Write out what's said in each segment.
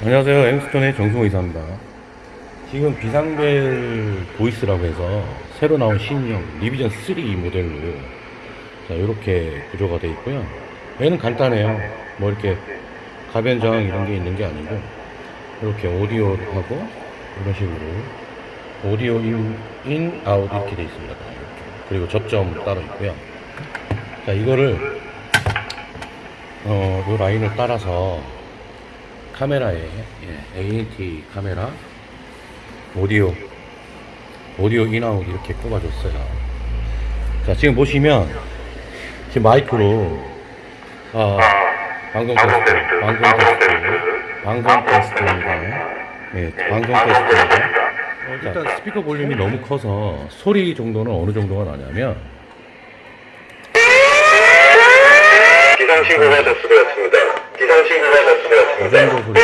안녕하세요. 엠스톤의 정승호 이사입니다. 지금 비상벨 voice라고 해서 새로 나온 신형 revision 3 모델로 자, 이렇게 구조가 되어 있고요. 얘는 간단해요. 뭐 이렇게 가변 저항 이런 게 있는 게 아니고 이렇게 오디오하고 이런 식으로 오디오 in, in out 이렇게 되어 있습니다. 이렇게. 그리고 접점 따로 있고요. 자, 이거를 어, 이 라인을 따라서 카메라에 예, ANT 카메라 오디오 오디오 in out 이렇게 꼽아줬어요. 자 지금 보시면 지금 마이크로 아 방송 테스트 방송 테스트 방송 테스트입니다. 예 방송 테스트입니다. 어, 일단 스피커 볼륨이 너무 커서 소리 정도는 어느 정도가 나냐면 기상신고가 접수되었습니다. 기상신고가 이 접수 되었습니다. 정도 소리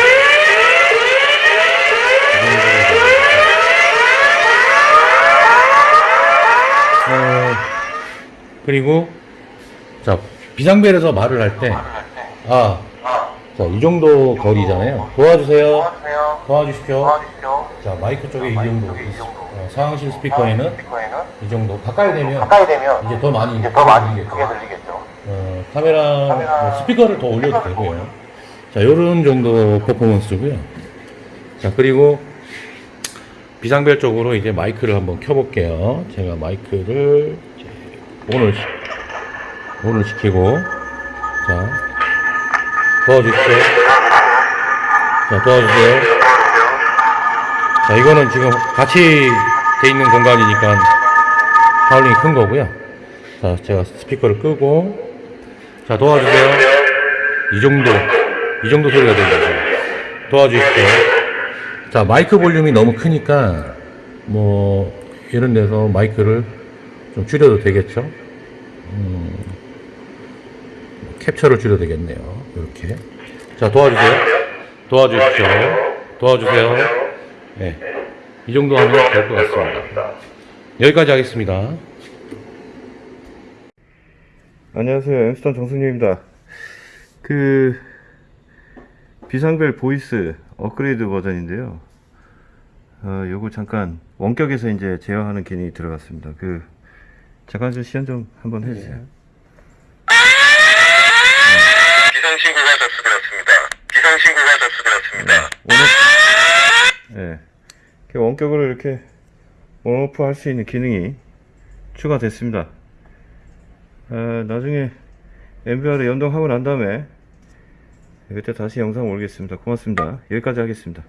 이 정도 어, 그리고 자 비상벨에서 말을 할 때 아, 자, 이 정도 거리잖아요. 도와주세요. 도와주십시오. 자, 마이크 쪽에 이 정도. 어, 상황실 스피커에는 이 정도. 가까이 되면 이제 더 많이 이제 더 많이. 크게 들리겠죠. 어, 카메라, 뭐 스피커를 더 올려도 되고요. 자, 요런 정도 퍼포먼스고요. 자, 그리고 비상벨 쪽으로 이제 마이크를 한번 켜볼게요. 제가 마이크를 이제 오늘, 시- 오늘 시키고, 자, 도와주십시오. 자, 도와주세요. 자, 이거는 지금 같이 돼 있는 공간이니까 하울링이 큰 거고요. 자, 제가 스피커를 끄고, 자, 도와주세요. 이 정도, 이 정도 소리가 들리죠. 도와주십시오. 자, 마이크 볼륨이 너무 크니까, 뭐, 이런 데서 마이크를 좀 줄여도 되겠죠? 음, 캡처를 줄여도 되겠네요. 이렇게. 자, 도와주세요. 도와주십시오. 도와주세요. 네. 이 정도 하면 될 것 같습니다. 여기까지 하겠습니다. 안녕하세요. 엠스톤 정승호입니다. 그 비상벨 voice 업그레이드 버전인데요. 어, 요거 잠깐 원격에서 이제 제어하는 기능이 들어갔습니다. 그 잠깐 좀 시연 좀 한번 해주세요. 기상신고가 접수되었습니다. 기상신고가 접수되었습니다. 오늘 예, 이렇게 원격으로 이렇게 온오프 할 수 있는 기능이 추가됐습니다. 아, 나중에 MVR에 연동하고 난 다음에 그때 다시 영상 올리겠습니다. 고맙습니다. 여기까지 하겠습니다.